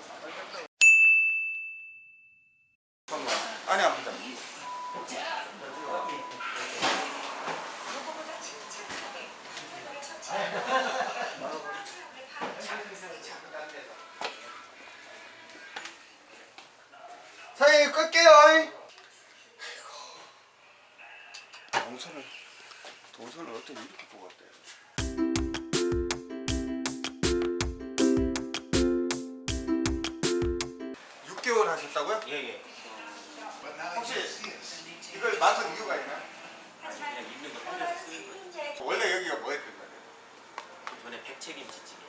Gracias. 하셨다고요? 예 예. 혹시 이걸 맡은 이유가 있나요? 아니 그냥 있는 거 살려서 쓰는 거예요. 원래 여기가 뭐였던 거예요? 전에 백채김치찌개.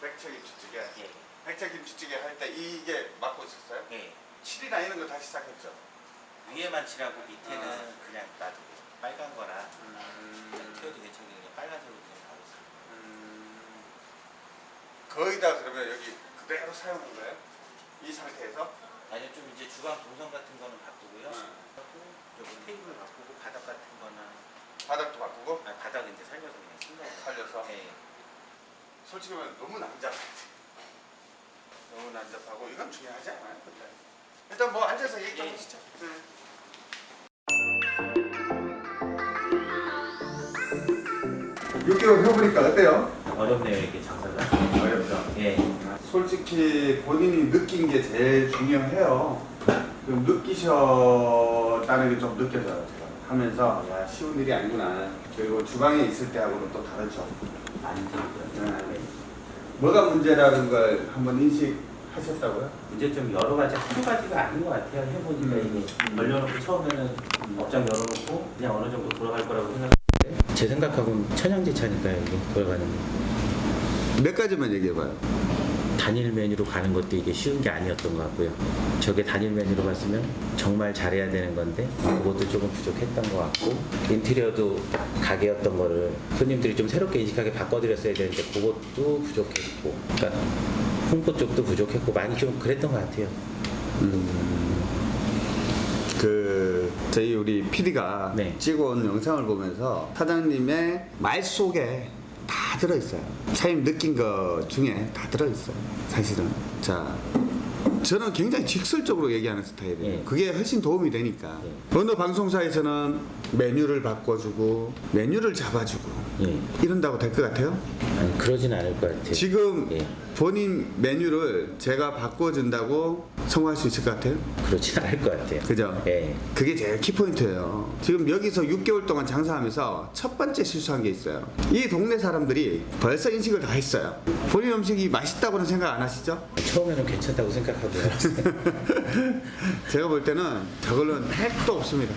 백척김치찌개. 예. 백척김치찌개 할 때 이게 맡고 있었어요? 예. 칠이나 이런 거 다시 시작했죠? 위에만 칠하고 밑에는 아. 그냥 놔두고 빨간 거나 음, 태워도 괜찮은데 빨간색으로 그냥 바로 써요. 음, 거의 다 그러면 여기 그대로 사용한 거예요? 이 상태에서? 아니요 좀 이제 주방 동선 같은 거는 바꾸고요. 음. 여기 테이블 바꾸고 바닥 같은 거나 바닥도 바꾸고 아 바닥 이제 살려서 그냥 쓴 거예요. 살려서? 예. 솔직히 말하면 너무 난잡해 너무 난잡하고 이건 중요하지 않아요 근데 일단 뭐 앉아서 얘기 좀 예. 하시죠 네. 6개월 해보니까 어때요? 어렵네요 이게 장사가. 어렵죠 예. 솔직히 본인이 느낀 게 제일 중요해요. 좀 느끼셨다는 게 좀 느껴져요. 제가 하면서 야 쉬운 일이 아니구나. 그리고 주방에 있을 때하고는 또 다르죠. 많이 들고요. 네. 뭐가 문제라는 걸 한번 인식하셨다고요? 문제점 여러 가지 한두 가지가 아닌 것 같아요. 해보니까 음. 이게 걸려놓고 처음에는 업장 열어놓고 그냥 어느 정도 돌아갈 거라고 생각했는데 제 생각하고는 천양지 차니까요 이게 돌아가는 게. 몇 가지만 얘기해봐요. 단일 메뉴로 가는 것도 이게 쉬운 게 아니었던 것 같고요. 저게 단일 메뉴로 갔으면 정말 잘해야 되는 건데 그것도 조금 부족했던 것 같고 인테리어도 가게였던 거를 손님들이 좀 새롭게 인식하게 바꿔드렸어야 되는데 그것도 부족했고 그러니까 홍보 쪽도 부족했고 많이 좀 그랬던 것 같아요. 그 저희 우리 PD가 네. 찍어온 영상을 보면서 사장님의 말 속에 다 들어있어요. 사장님 느낀 것 중에 다 들어있어요. 사실은. 자, 저는 굉장히 직설적으로 얘기하는 스타일이에요. 예. 그게 훨씬 도움이 되니까. 어느 방송사에서는 메뉴를 바꿔주고 메뉴를 잡아주고 예. 이런다고 될 것 같아요? 아니 그러진 않을 것 같아요. 지금 예. 본인 메뉴를 제가 바꿔준다고 성공할 수 있을 것 같아요? 그러진 않을 것 같아요. 그죠? 예. 그게 제일 키포인트예요. 지금 여기서 6개월 동안 장사하면서 첫 번째 실수한 게 있어요. 이 동네 사람들이 벌써 인식을 다 했어요. 본인 음식이 맛있다고는 생각 안 하시죠? 처음에는 괜찮다고 생각하고 제가 볼 때는 저걸로는 택도 없습니다.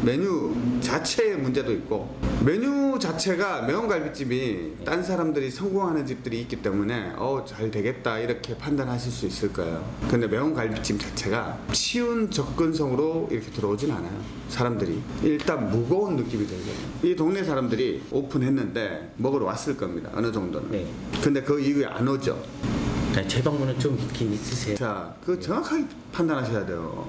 메뉴 자체의 문제도 있고 메뉴 자체가 매운갈비집이 딴 사람들이 성공하는 집들이 있기 때문에 어 잘 되겠다 이렇게 판단하실 수 있을 거예요. 근데 매운갈비집 자체가 쉬운 접근성으로 이렇게 들어오진 않아요 사람들이. 일단 무거운 느낌이 들어요. 이 동네 사람들이 오픈했는데 먹으러 왔을 겁니다 어느 정도는. 네. 근데 그 이후에 안 오죠 재방문은 좀 있긴 있으세요. 자, 그 정확하게 판단하셔야 돼요.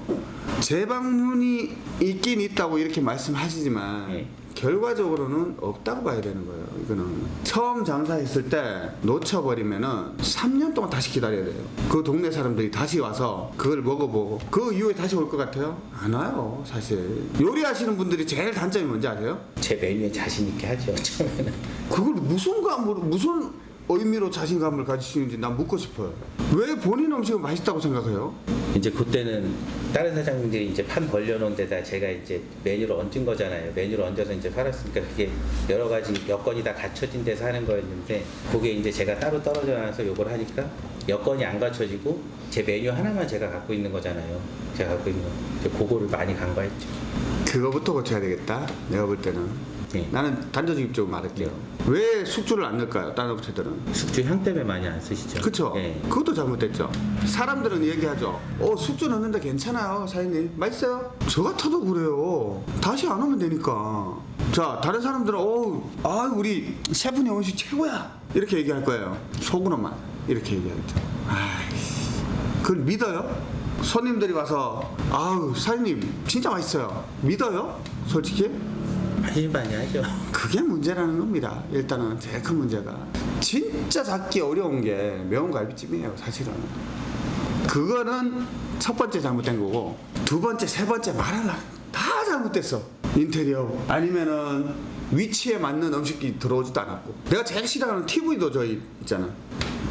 재방문이 있긴 있다고 이렇게 말씀하시지만 네. 결과적으로는 없다고 봐야 되는 거예요. 이거는 처음 장사했을 때 놓쳐버리면은 3년 동안 다시 기다려야 돼요. 그 동네 사람들이 다시 와서 그걸 먹어보고 그 이후에 다시 올 것 같아요? 안 와요, 사실. 요리하시는 분들이 제일 단점이 뭔지 아세요? 제 메뉴에 자신 있게 하죠. 처음에는. 그걸 무슨 감으로 무슨 의미로 자신감을 가지시는지 난 묻고 싶어요. 왜 본인 음식은 맛있다고 생각해요? 이제 그때는 다른 사장님들이 이제 판 벌려놓은 데다 제가 이제 메뉴를 얹은 거잖아요. 메뉴를 얹어서 이제 팔았으니까 그게 여러 가지 여건이 다 갖춰진 데서 하는 거였는데 그게 이제 제가 따로 떨어져 나서 요걸 하니까 여건이 안 갖춰지고 제 메뉴 하나만 제가 갖고 있는 거잖아요. 제가 갖고 있는 거. 그거를 많이 간과했죠. 그거부터 고쳐야 되겠다. 내가 볼 때는. 네. 나는 단도직입적으로 말할게요. 왜 숙주를 안 넣을까요? 다른 업체들은. 숙주 향 때문에 많이 안 쓰시죠. 그쵸? 예. 그것도 잘못됐죠. 사람들은 얘기하죠. 어, 숙주 넣는데 괜찮아요, 사장님. 맛있어요? 저 같아도 그래요. 다시 안 오면 되니까. 자, 다른 사람들은, 어, 아, 우리 셰프님 음식 최고야. 이렇게 얘기할 거예요. 속으로만. 이렇게 얘기하겠죠. 아이씨. 그걸 믿어요? 손님들이 와서, 아우, 사장님, 진짜 맛있어요. 믿어요? 솔직히? 반신반의하죠. 그게 문제라는 겁니다. 일단은 제일 큰 문제가 진짜 잡기 어려운 게 매운 갈비찜이에요. 사실은 그거는 첫 번째 잘못된 거고 두 번째, 세 번째 말하려 다 잘못됐어. 인테리어 아니면은 위치에 맞는 음식이 들어오지도 않았고 내가 제일 싫어하는 TV도 저희 있잖아.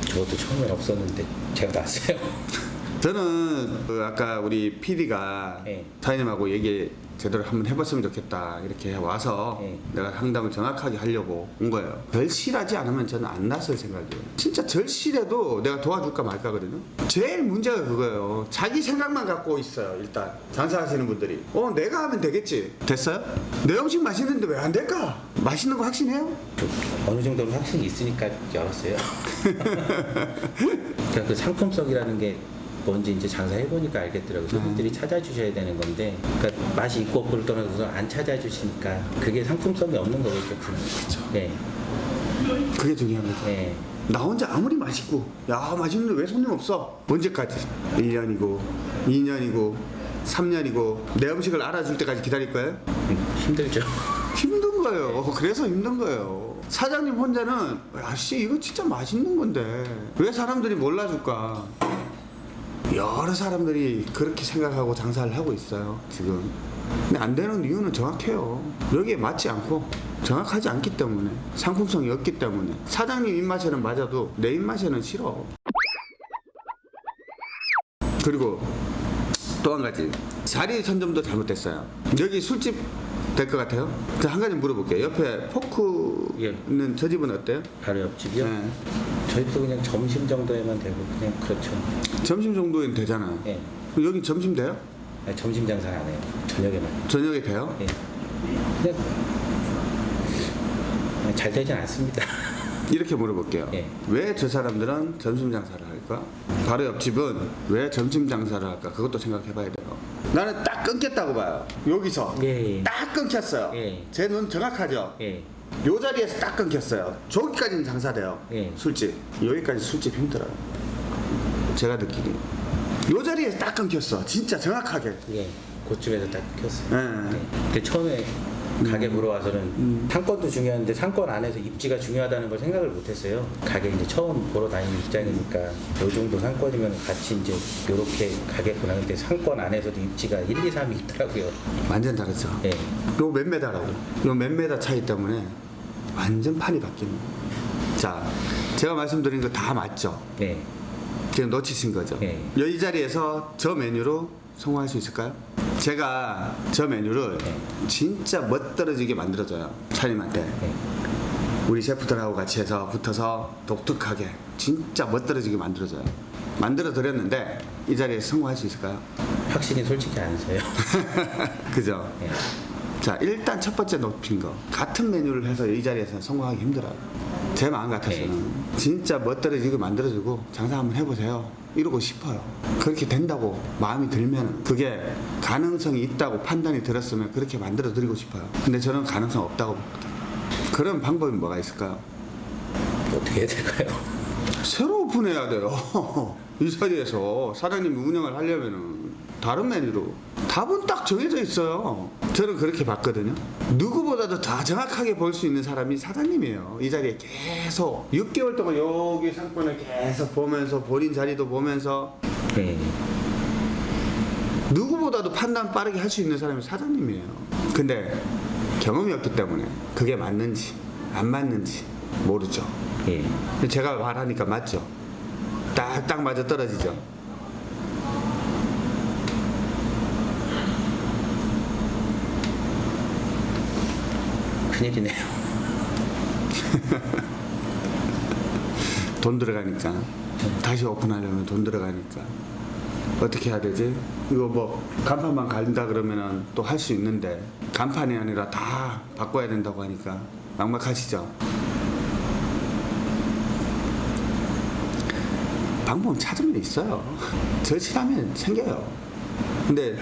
저도 처음엔 없었는데 제가 놨어요. 저는 그 아까 우리 PD가 네. 사장님하고 얘기 제대로 한번 해봤으면 좋겠다 이렇게 와서 네. 내가 상담을 정확하게 하려고 온 거예요. 절실하지 않으면 저는 안 났을 생각이에요. 진짜 절실해도 내가 도와줄까 말까거든요. 제일 문제가 그거예요. 자기 생각만 갖고 있어요. 일단 장사하시는 분들이 어 내가 하면 되겠지. 됐어요? 내 음식 맛있는데 왜 안 될까? 맛있는 거 확신해요? 좀 어느 정도는 확신이 있으니까 열었어요. 그러니까 그 상품성이라는 게 뭔지 이제 장사해 보니까 알겠더라고요. 손님들이 찾아주셔야 되는 건데, 그러니까 맛이 있고 없고를 떠나서 안 찾아주시니까 그게 상품성이 없는 거겠죠. 그렇죠. 네, 그게 중요한 거죠. 네. 나 혼자 아무리 맛있고 야 맛있는데 왜 손님 없어? 언제까지? 1년이고 2년이고 3년이고 내 음식을 알아줄 때까지 기다릴 거예요? 음, 힘들죠. 힘든 거예요. 그래서 힘든 거예요. 사장님 혼자는 야씨 이거 진짜 맛있는 건데 왜 사람들이 몰라줄까? 여러 사람들이 그렇게 생각하고 장사를 하고 있어요 지금. 근데 안 되는 이유는 정확해요. 여기에 맞지 않고 정확하지 않기 때문에 상품성이 없기 때문에 사장님 입맛에는 맞아도 내 입맛에는 싫어. 그리고 또 한 가지 자리 선점도 잘못됐어요. 여기 술집 될 것 같아요? 저한 가지 물어볼게요. 옆에 포크는 저 집은 어때요? 바로 옆집이요. 네. 저희 도 그냥 점심 정도에만 되고 그냥 그렇죠. 점심 정도는 되잖아요. 예. 여기 점심 돼요? 아니, 점심 장사는 안 해요. 저녁에만. 저녁에 돼요? 예. 그냥 그냥 잘 되진 않습니다. 이렇게 물어볼게요. 예. 왜저 사람들은 점심 장사를 할까? 바로 옆집은 왜 점심 장사를 할까? 그것도 생각해 봐야 돼요. 나는 딱 끊겼다고 봐요. 여기서. 예, 예. 딱 끊겼어요. 예. 제 눈 정확하죠? 예. 요 자리에서 딱 끊겼어요. 저기까지는 장사돼요. 예. 술집. 여기까지 술집 힘들어요. 제가 느끼기. 요 자리에서 딱 끊겼어. 진짜 정확하게. 예. 그쪽에서 딱 켰어요. 예. 네. 근데 처음에 가게 보러 와서는 상권도 중요한데 상권 안에서 입지가 중요하다는 걸 생각을 못했어요. 가게 이제 처음 보러 다니는 입장이니까 요 정도 상권이면 같이 이제 요렇게 가겠구나. 근데 상권 안에서도 입지가 1, 2, 3이 있더라고요. 완전 다르죠. 예. 요 몇 메다라고. 요 몇 메다 차이 때문에 완전 판이 바뀌는. 자, 제가 말씀드린 거 다 맞죠? 네. 지금 놓치신 거죠? 네. 이 자리에서 저 메뉴로 성공할 수 있을까요? 제가 저 메뉴를 네. 진짜 멋들어지게 만들어줘요. 네. 우리 셰프들하고 같이 해서 붙어서 독특하게 진짜 멋들어지게 만들어줘요. 만들어 드렸는데 이 자리에서 성공할 수 있을까요? 확신이 솔직히 안 서요. 그죠? 예. 자 일단 첫 번째 높인 거 같은 메뉴를 해서 이 자리에서 성공하기 힘들어요 제 마음 같아서는 네. 진짜 멋들어지게 만들어주고 장사 한번 해보세요 이러고 싶어요. 그렇게 된다고 마음이 들면 그게 가능성이 있다고 판단이 들었으면 그렇게 만들어 드리고 싶어요. 근데 저는 가능성 없다고 보거든요 그런 방법이 뭐가 있을까요? 어떻게 해야 될까요? 새로 오픈해야 돼요. 이 자리에서 사장님이 운영을 하려면은 다른 메뉴로. 답은 딱 정해져 있어요. 저는 그렇게 봤거든요. 누구보다도 더 정확하게 볼 수 있는 사람이 사장님이에요. 이 자리에 계속 6개월 동안 여기 상권을 계속 보면서 본인 자리도 보면서. 네. 누구보다도 판단 빠르게 할 수 있는 사람이 사장님이에요. 근데 경험이 없기 때문에 그게 맞는지 안 맞는지 모르죠. 예. 제가 말하니까 맞죠. 딱딱 맞아 떨어지죠 큰일이네요. 돈 들어가니까 다시 오픈하려면 돈 들어가니까 어떻게 해야 되지? 이거 뭐 간판만 갈린다 그러면은 또 할 수 있는데 간판이 아니라 다 바꿔야 된다고 하니까 막막하시죠? 방법은 찾으면 있어요. 절실하면 생겨요. 근데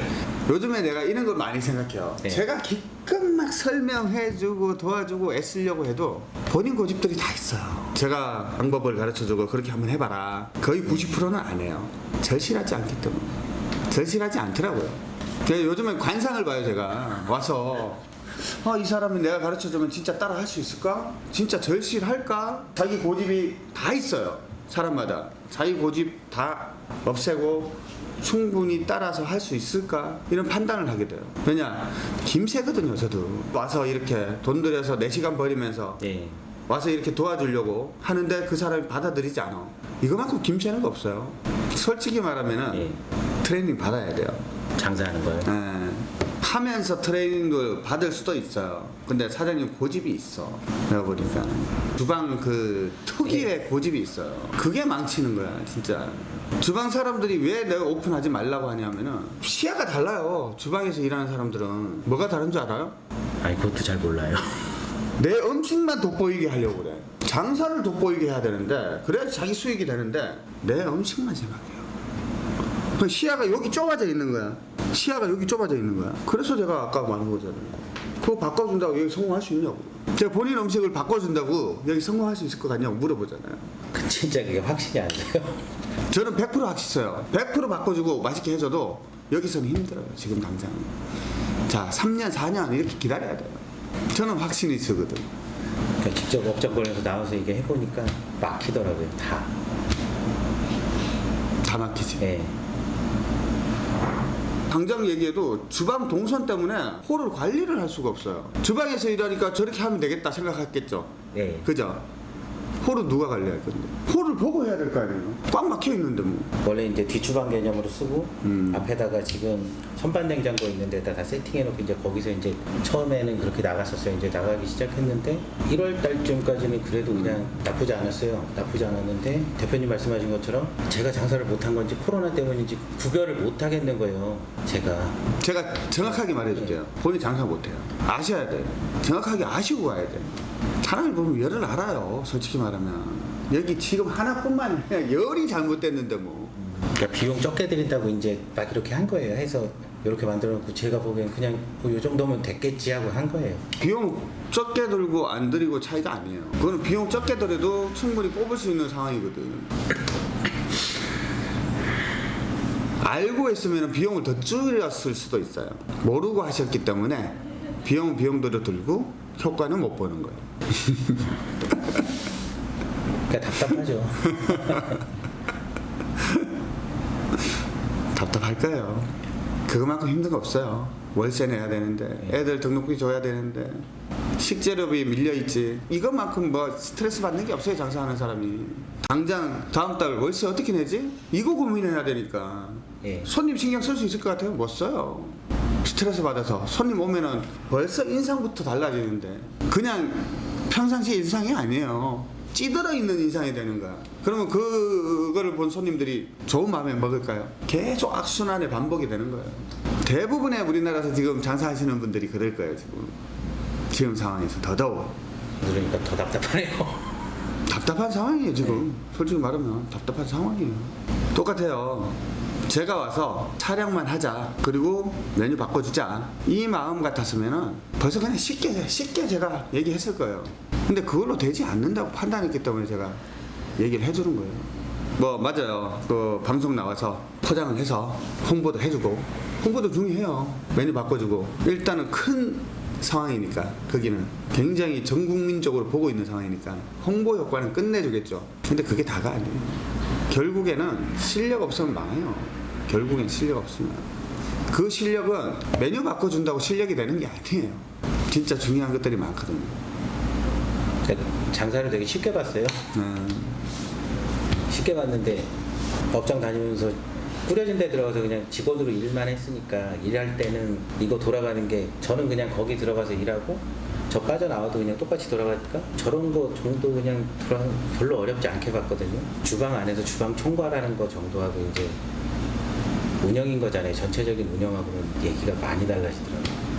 요즘에 내가 이런 걸 많이 생각해요. 네. 제가 기껏 막 설명해주고 도와주고 애쓰려고 해도 본인 고집들이 다 있어요. 제가 방법을 가르쳐주고 그렇게 한번 해봐라. 거의 90%는 안 해요. 절실하지 않기 때문에. 절실하지 않더라고요. 그래서 요즘에 관상을 봐요, 제가. 와서 아, 이 사람이 내가 가르쳐주면 진짜 따라 할 수 있을까? 진짜 절실할까? 자기 고집이 다 있어요. 사람마다. 자기 고집 다 없애고 충분히 따라서 할 수 있을까? 이런 판단을 하게 돼요. 왜냐? 김새거든요, 저도. 와서 이렇게 돈 들여서 4시간 버리면서 예. 와서 이렇게 도와주려고 하는데 그 사람이 받아들이지 않아. 이거만큼 김새는 거 없어요. 솔직히 말하면은 예. 트레이닝 받아야 돼요. 장사하는 거예요. 예. 하면서 트레이닝도 받을 수도 있어요. 근데 사장님 고집이 있어. 내가 보니까 주방 그 특유의 고집이 있어요. 그게 망치는 거야, 진짜. 주방 사람들이 왜 내가 오픈하지 말라고 하냐면은 시야가 달라요. 주방에서 일하는 사람들은 뭐가 다른 줄 알아요? 아니 그것도 잘 몰라요. 내 음식만 돋보이게 하려고 그래. 장사를 돋보이게 해야 되는데 그래야 자기 수익이 되는데 내 음식만 생각해요. 그 시야가 여기 좁아져 있는 거야. 시야가 여기 좁아져 있는 거야. 그래서 제가 아까 말한 거잖아요. 그거 바꿔준다고 여기 성공할 수 있냐고. 제가 본인 음식을 바꿔준다고 여기 성공할 수 있을 것 같냐고 물어보잖아요. 그 진짜 그게 확신이 안 돼요. 저는 100% 확실해요. 100% 바꿔주고 맛있게 해줘도 여기서는 힘들어요. 지금 당장. 자, 3년, 4년 이렇게 기다려야 돼요. 저는 확신이 있거든. 그러니까 직접 업적권에서 나와서 이게 해보니까 막히더라고요. 다. 다 막히지. 예. 당장 얘기해도 주방 동선 때문에 홀을 관리를 할 수가 없어요. 주방에서 일하니까 저렇게 하면 되겠다 생각했겠죠. 예. 그죠? 홀은 누가 관리할 건데? 홀을 보고 해야 될 거 아니에요? 꽉 막혀 있는데 뭐. 원래 이제 뒷주방 개념으로 쓰고 음. 앞에다가 지금 선반 냉장고 있는 데다 다 세팅해 놓고 이제 거기서 이제 처음에는 그렇게 나갔었어요. 이제 나가기 시작했는데 1월 달쯤까지는 그래도 그냥 나쁘지 않았어요. 나쁘지 않았는데 대표님 말씀하신 것처럼 제가 장사를 못한 건지 코로나 때문인지 구별을 못 하겠는 거예요. 제가 제가 정확하게 말해 줄게요. 본인 장사 못 해요. 아셔야 돼요. 정확하게 아시고 가야 돼요. 사람을 보면 열을 알아요. 솔직히 말하면. 여기 지금 하나뿐만 아니라 열이 잘못됐는데 뭐. 그러니까 비용 적게 드린다고 이제 막 이렇게 한 거예요. 해서 이렇게 만들어 놓고 제가 보기엔 그냥 뭐이 정도면 됐겠지 하고 한 거예요. 비용 적게 들고 안 들이고 차이가 아니에요. 그거는 비용 적게 들여도 충분히 뽑을 수 있는 상황이거든. 알고 했으면 비용을 더 줄였을 수도 있어요. 모르고 하셨기 때문에 비용은 비용대로 들고 효과는 못 보는 거예요. 그러니까 답답하죠. 답답할 거예요. 그거만큼 힘든 거 없어요. 월세 내야 되는데, 애들 등록비 줘야 되는데, 식재료비 밀려 있지. 이것만큼 뭐 스트레스 받는 게 없어요, 장사하는 사람이. 당장 다음 달 월세 어떻게 내지? 이거 고민해야 되니까. 예. 손님 신경 쓸 수 있을 것 같아요? 못 써요. 스트레스 받아서 손님 오면은 벌써 인상부터 달라지는데 그냥 평상시 인상이 아니에요. 찌들어 있는 인상이 되는 거야. 그러면 그거를 본 손님들이 좋은 마음에 먹을까요? 계속 악순환의 반복이 되는 거예요. 대부분의 우리나라에서 지금 장사하시는 분들이 그럴 거예요, 지금. 지금 상황에서 더더욱. 그러니까 더 답답하네요. 답답한 상황이에요 지금 솔직히 말하면 답답한 상황이에요 똑같아요 제가 와서 촬영만 하자. 그리고 메뉴 바꿔주자. 이 마음 같았으면은 벌써 그냥 쉽게 쉽게 제가 얘기했을 거예요. 근데 그걸로 되지 않는다고 판단했기 때문에 제가 얘기를 해주는 거예요. 뭐 맞아요. 그 방송 나와서 포장을 해서 홍보도 해주고 홍보도 중요해요. 메뉴 바꿔주고. 일단은 큰 상황이니까 거기는. 굉장히 전 국민적으로 보고 있는 상황이니까. 홍보 효과는 끝내주겠죠. 근데 그게 다가 아니에요 결국에는 실력 없으면 망해요. 결국엔 실력 없으면. 그 실력은 메뉴 바꿔준다고 실력이 되는 게 아니에요. 진짜 중요한 것들이 많거든요. 그러니까 장사를 되게 쉽게 봤어요. 음, 쉽게 봤는데 업장 다니면서 꾸려진 데 들어가서 그냥 직원으로 일만 했으니까 일할 때는 이거 돌아가는 게 저는 그냥 거기 들어가서 일하고 저 빠져나와도 그냥 똑같이 돌아가니까 저런 거 정도 그냥 별로 어렵지 않게 봤거든요. 주방 안에서 주방 총괄하는 거 정도하고 이제 운영인 거잖아요. 전체적인 운영하고는 얘기가 많이 달라지더라고요.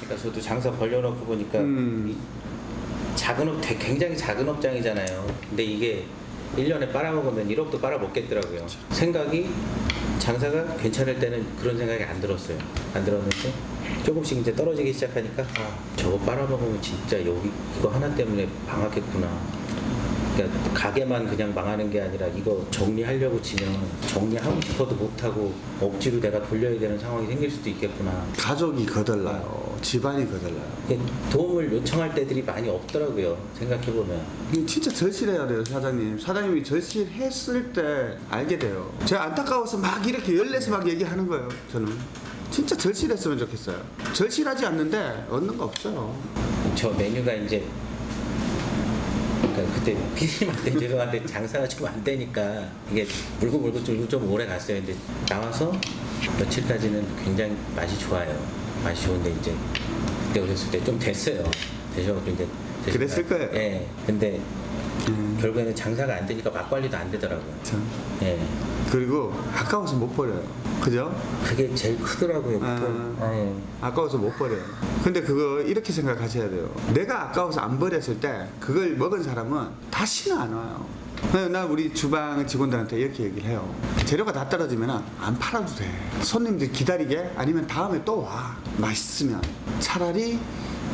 그러니까 저도 장사 벌려놓고 보니까 음. 이 작은 업, 되- 굉장히 작은 업장이잖아요. 근데 이게 1년에 빨아먹으면 1억도 빨아먹겠더라고요. 생각이 장사가 괜찮을 때는 그런 생각이 안 들었어요. 안 들었는데 조금씩 이제 떨어지기 시작하니까 아, 저거 빨아먹으면 진짜 여기 이거 하나 때문에 망하겠구나. 그러니까 가게만 그냥 망하는 게 아니라 이거 정리하려고 치면 정리하고 싶어도 못하고 억지로 내가 돌려야 되는 상황이 생길 수도 있겠구나. 가족이 거덜나요. 집안이 거덜나요. 이게 도움을 요청할 때들이 많이 없더라고요. 생각해보면. 진짜 절실해야 돼요, 사장님. 사장님이 절실했을 때 알게 돼요. 제가 안타까워서 막 이렇게 열내서 막 얘기하는 거예요, 저는. 진짜 절실했으면 좋겠어요. 절실하지 않는데 얻는 거 없어요. 저 메뉴가 이제 그러니까 그때 피디님한테 죄송한데 장사가 좀 안 되니까 이게 물고 물고 좀, 좀 오래 갔어요. 근데 나와서 며칠까지는 굉장히 맛이 좋아요. 좋은데 이제 그때 오셨을 때 좀 됐어요. 되셔가지고 이제 되시니까. 그랬을 거예요. 예. 근데 음, 결국에는 장사가 안 되니까 맛관리도 안 되더라고요. 참. 예. 그리고 아까워서 못 버려요. 그죠? 그게 제일 크더라고요. 아. 예. 아까워서 못 버려요. 근데 그거 이렇게 생각하셔야 돼요. 내가 아까워서 안 버렸을 때 그걸 먹은 사람은 다시는 안 와요. 그래서 나 우리 주방 직원들한테 이렇게 얘기를 해요. 재료가 다 떨어지면 안 팔아도 돼. 손님들 기다리게 아니면 다음에 또 와. 맛있으면 차라리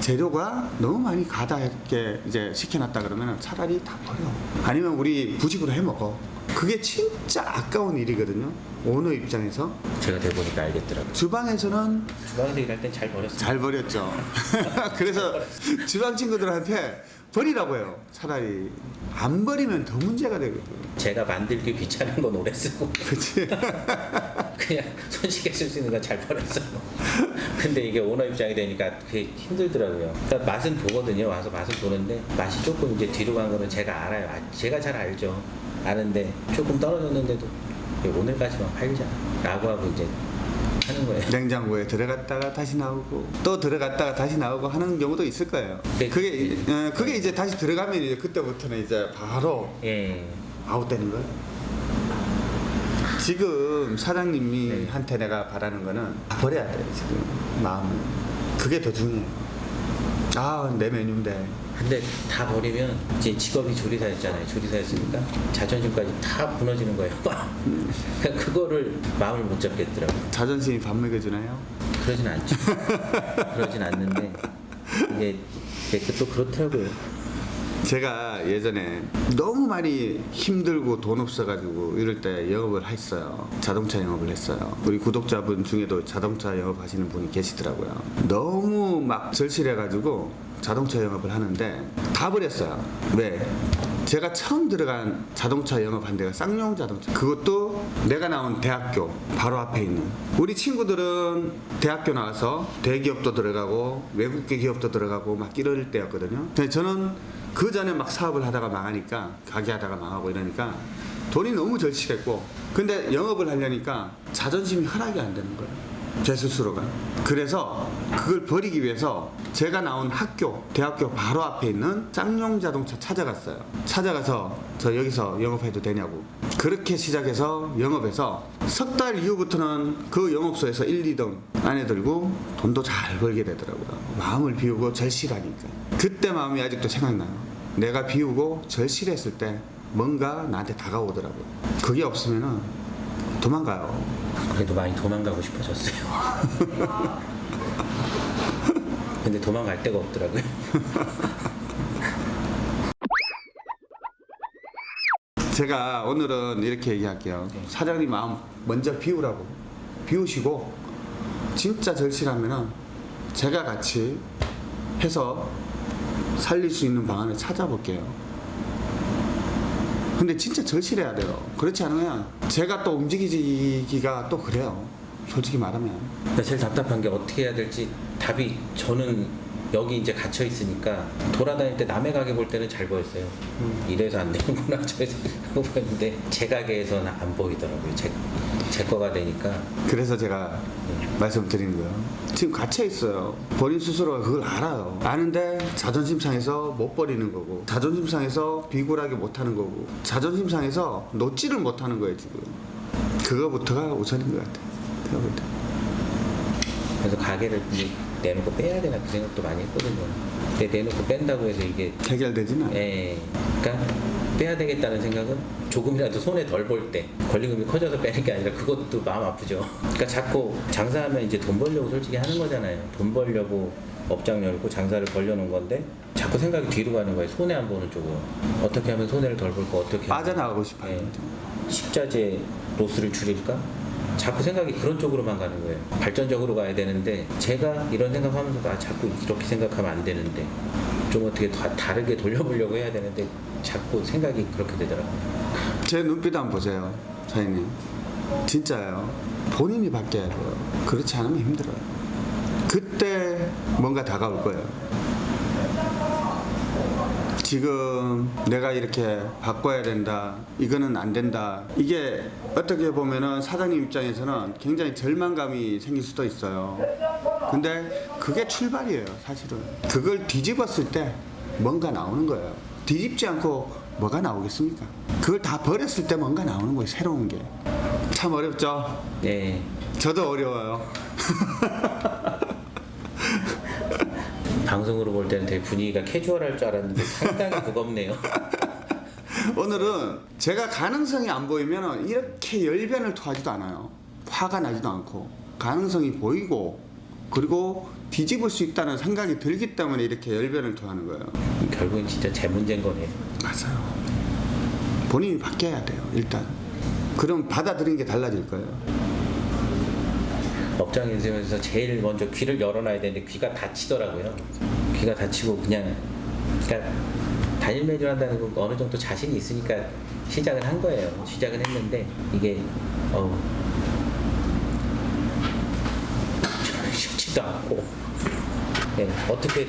재료가 너무 많이 가다게 이제 시켜놨다 그러면 차라리 다 버려. 아니면 우리 부식으로 해 먹어. 그게 진짜 아까운 일이거든요. 오너 입장에서 제가 돼보니까 알겠더라고요. 주방에서는 주방에서 일할 땐 잘 버렸어요. 잘 버렸죠. 그래서 주방 친구들한테 버리라고 해요. 차라리 안 버리면 더 문제가 되거든. 제가 만들기 귀찮은 건 오래 쓰고 그렇지? 그냥 손쉽게 쓸 수 있는 건 잘 버렸어요. 근데 이게 오너 입장이 되니까 그게 힘들더라고요. 그러니까 맛은 보거든요. 와서 맛은 보는데 맛이 조금 이제 뒤로 간 거는 제가 알아요. 아, 제가 잘 알죠. 아는데 조금 떨어졌는데도 오늘까지만 팔자. 라고 하고 이제 하는 거예요. 냉장고에 들어갔다가 다시 나오고 또 들어갔다가 다시 나오고 하는 경우도 있을 거예요. 네. 그게 어, 그게 이제 다시 들어가면 이제 그때부터는 이제 바로 예. 아웃되는 거예요. 지금 사장님이 네. 한테 내가 바라는 거는 다 버려야 돼요 지금 마음은 그게 더 중요해요. 아내 메뉴인데 근데 다 버리면 이제 직업이 조리사였잖아요. 조리사였으니까 자존심까지 다 무너지는 거예요. 그러니까 그거를 마음을 못 잡겠더라고요. 자존심이 밥 먹여주나요? 그러진 않죠. 그러진 않는데 이게, 이게 또 그렇더라고요. 제가 예전에 너무 많이 힘들고 돈 없어가지고 이럴 때 영업을 했어요. 자동차 영업을 했어요. 우리 구독자분 중에도 자동차 영업 하시는 분이 계시더라고요. 너무 막 절실해가지고 자동차 영업을 하는데 다 버렸어요. 왜? 제가 처음 들어간 자동차 영업한 데가 쌍용 자동차. 그것도 내가 나온 대학교 바로 앞에 있는. 우리 친구들은 대학교 나와서 대기업도 들어가고 외국계 기업도 들어가고 막 이럴 때였거든요. 저는 그 전에 막 사업을 하다가 망하니까 가게 하다가 망하고 이러니까 돈이 너무 절실했고 근데 영업을 하려니까 자존심이 허락이 안 되는 거예요. 제 스스로가. 그래서 그걸 버리기 위해서 제가 나온 학교, 대학교 바로 앞에 있는 쌍용 자동차 찾아갔어요. 찾아가서 저 여기서 영업해도 되냐고. 그렇게 시작해서 영업해서 석 달 이후부터는 그 영업소에서 1, 2등 안에 들고 돈도 잘 벌게 되더라고요. 마음을 비우고 절실하니까. 그때 마음이 아직도 생각나요. 내가 비우고 절실했을 때 뭔가 나한테 다가오더라고요. 그게 없으면은 도망가요. 그래도 많이 도망가고 싶어졌어요. 근데 도망갈 데가 없더라고요. 제가 오늘은 이렇게 얘기할게요. 사장님 마음 먼저 비우라고. 비우시고 진짜 절실하면은 제가 같이 해서 살릴 수 있는 방안을 찾아볼게요. 근데 진짜 절실해야 돼요. 그렇지 않으면 제가 또 움직이기가 또 그래요. 솔직히 말하면. 제일 답답한 게 어떻게 해야 될지 답이 저는 여기 이제 갇혀 있으니까 돌아다닐 때 남의 가게 볼 때는 잘 보였어요. 이래서 안 되는구나 저래서 하고 보였는데 제 가게에서는 안 보이더라고요. 제, 제 거가 되니까 그래서 제가 말씀드리는 거예요. 지금 갇혀 있어요. 본인 스스로가 그걸 알아요. 아는데 자존심 상해서 못 버리는 거고, 자존심 상해서 비굴하게 못 하는 거고, 자존심 상해서 놓지를 못 하는 거예요, 지금. 그거부터가 우선인 것 같아요. 그래서 가게를 이제 내놓고 빼야 되나 그 생각도 많이 했거든요. 근데 내놓고 뺀다고 해서 이게 해결되지는. 예, 그러니까 빼야 되겠다는 생각은 조금이라도 손에 덜 볼 때 권리금이 커져서 빼는 게 아니라 그것도 마음 아프죠. 그러니까 자꾸 장사하면 이제 돈 벌려고 솔직히 하는 거잖아요. 돈 벌려고 업장 열고 장사를 벌려놓은 건데 자꾸 생각이 뒤로 가는 거예요. 손해 안 보는 쪽으로. 어떻게 하면 손해를 덜 볼까? 어떻게 빠져나가고 싶어요. 예. 식자재 로스를 줄일까? 자꾸 생각이 그런 쪽으로만 가는 거예요. 발전적으로 가야 되는데 제가 이런 생각하면서 아 자꾸 이렇게 생각하면 안 되는데 좀 어떻게 다, 다르게 돌려보려고 해야 되는데 자꾸 생각이 그렇게 되더라고요. 제 눈빛 한번 보세요, 사장님. 진짜요. 본인이 바뀌어야 돼요. 그렇지 않으면 힘들어요. 그때 뭔가 다가올 거예요. 지금 내가 이렇게 바꿔야 된다. 이거는 안 된다. 이게 어떻게 보면은 사장님 입장에서는 굉장히 절망감이 생길 수도 있어요. 근데 그게 출발이에요, 사실은. 그걸 뒤집었을 때 뭔가 나오는 거예요. 뒤집지 않고 뭐가 나오겠습니까? 그걸 다 버렸을 때 뭔가 나오는 거예요, 새로운 게. 참 어렵죠? 네. 저도 어려워요. 방송으로 볼 때는 되게 분위기가 캐주얼할 줄 알았는데 상당히 무겁네요. 오늘은 제가 가능성이 안 보이면 이렇게 열변을 토하지도 않아요. 화가 나지도 않고 가능성이 보이고 그리고 뒤집을 수 있다는 생각이 들기 때문에 이렇게 열변을 토하는 거예요. 결국엔 진짜 제 문제인 거네요. 맞아요. 본인이 바뀌어야 돼요. 일단. 그럼 받아들이는 게 달라질 거예요. 업장 인생에서 제일 먼저 귀를 열어놔야 되는데 귀가 닫히더라고요. 귀가 닫히고 그냥 그러니까 단일 메뉴 한다는 건 어느 정도 자신이 있으니까 시작을 한 거예요. 시작은 했는데 이게 어우 쉽지도 않고 네, 어떻게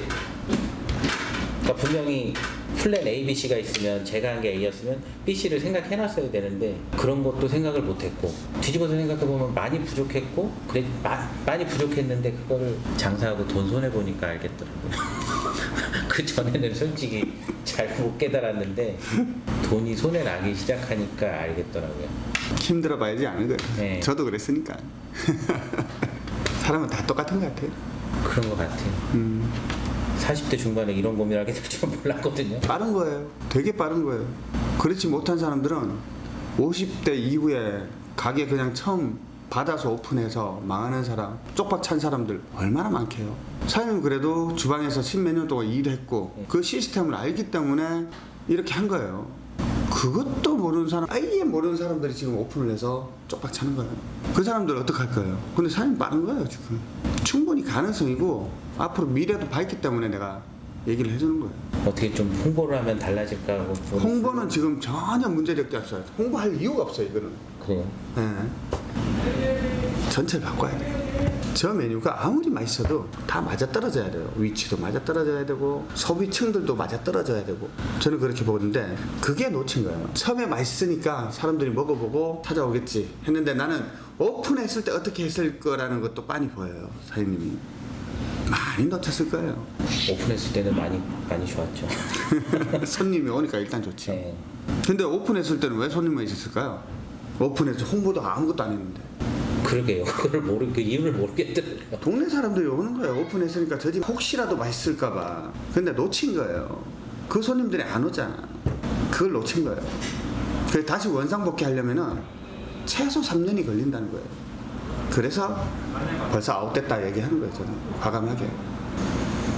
그러니까 분명히 플랜 A, B, C가 있으면 제가 한 게 A였으면 B, C를 생각해놨어야 되는데 그런 것도 생각을 못했고 뒤집어서 생각해보면 많이 부족했고 그래 마- 많이 부족했는데 그거를 장사하고 돈 손해 보니까 알겠더라고요. 그 전에는 솔직히 잘 못 깨달았는데 돈이 손에 나기 시작하니까 알겠더라고요. 힘들어 봐야지 않은 거예요. 네. 저도 그랬으니까. 사람은 다 똑같은 것 같아요. 그런 것 같아요. 음, 40대 중반에 이런 고민하게 될 줄 몰랐거든요. 빠른 거예요. 되게 빠른 거예요. 그렇지 못한 사람들은 50대 이후에 가게 그냥 처음 받아서 오픈해서 망하는 사람, 쪽박 찬 사람들 얼마나 많게요. 사장님 그래도 주방에서 십몇 년 동안 일했고 그 시스템을 알기 때문에 이렇게 한 거예요. 그것도 모르는 사람, 아예 모르는 사람들이 지금 오픈을 해서 쪽박 차는 거예요. 그 사람들 어떡할 거예요? 근데 사장님 빠른 거예요, 지금. 충분히 가능성이고 앞으로 미래도 밝기 때문에 내가 얘기를 해주는 거예요. 어떻게 좀 홍보를 하면 달라질까 하고 홍보는 지금 전혀 문제될 게 없어요. 홍보할 이유가 없어요, 이거는. 그래요. 예. 전체를 바꿔야 돼요. 저 메뉴가 아무리 맛있어도 다 맞아떨어져야 돼요. 위치도 맞아떨어져야 되고 소비층들도 맞아떨어져야 되고 저는 그렇게 보는데 그게 놓친 거예요. 처음에 맛있으니까 사람들이 먹어보고 찾아오겠지 했는데 나는 오픈했을 때 어떻게 했을 거라는 것도 빤히 보여요. 사장님이 많이 놓쳤을 거예요. 오픈했을 때는 많이 많이 좋았죠. 손님이 오니까 일단 좋지. 네. 근데 오픈했을 때는 왜 손님만 있었을까요? 오픈해서 홍보도 아무것도 안 했는데 그러게요. 그걸 모르 그 이유를 모르겠더라고요. 동네 사람들이 오는 거예요. 오픈했으니까 저 집 혹시라도 맛있을까봐. 근데 놓친 거예요. 그 손님들이 안 오잖아. 그걸 놓친 거예요. 그래서 다시 원상복귀 하려면은 최소 3년이 걸린다는 거예요. 그래서 벌써 아웃됐다 얘기하는 거예요. 저는 과감하게.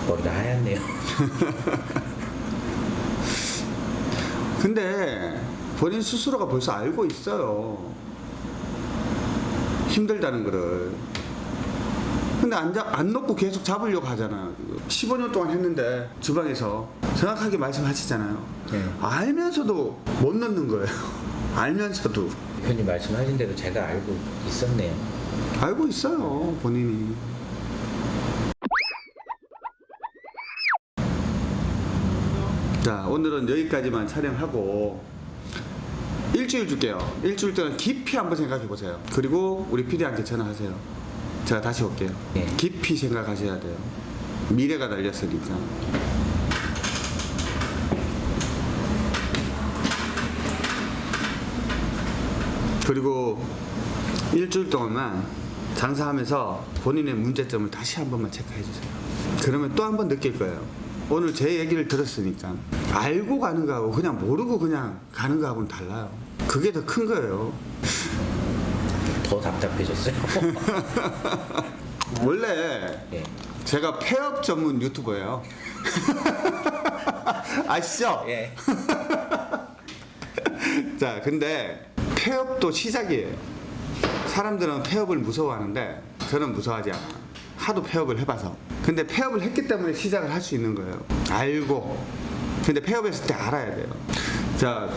머리가 하얗네요. 근데 본인 스스로가 벌써 알고 있어요. 힘들다는 거를. 근데 안, 잡, 안 놓고 계속 잡으려고 하잖아요. 15년 동안 했는데 주방에서 정확하게 말씀하시잖아요. 네. 알면서도 못 넣는 거예요. 알면서도. 대표님 말씀하신 대로 제가 알고 있었네요. 알고 있어요, 본인이. 자, 오늘은 여기까지만 촬영하고 일주일 줄게요. 일주일 동안 깊이 한번 생각해 보세요. 그리고 우리 PD한테 전화하세요. 제가 다시 올게요. 네. 깊이 생각하셔야 돼요. 미래가 달렸으니까. 그리고 일주일 동안만 장사하면서 본인의 문제점을 다시 한 번만 체크해 주세요. 그러면 또 한 번 느낄 거예요. 오늘 제 얘기를 들었으니까 알고 가는 거하고 그냥 모르고 그냥 가는 거하고는 달라요. 그게 더 큰 거예요. 더 답답해졌어요. 원래 예. 제가 폐업 전문 유튜버예요. 아시죠? 예. 자, 근데 폐업도 시작이에요. 사람들은 폐업을 무서워하는데 저는 무서워하지 않아. 하도 폐업을 해봐서. 근데 폐업을 했기 때문에 시작을 할 수 있는 거예요. 알고. 근데 폐업했을 때 알아야 돼요. 자,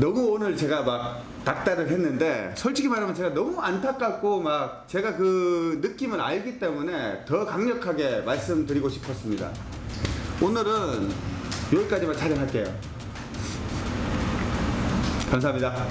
너무 오늘 제가 막 닥달을 했는데 솔직히 말하면 제가 너무 안타깝고 막 제가 그 느낌을 알기 때문에 더 강력하게 말씀드리고 싶었습니다. 오늘은 여기까지만 촬영할게요. 감사합니다.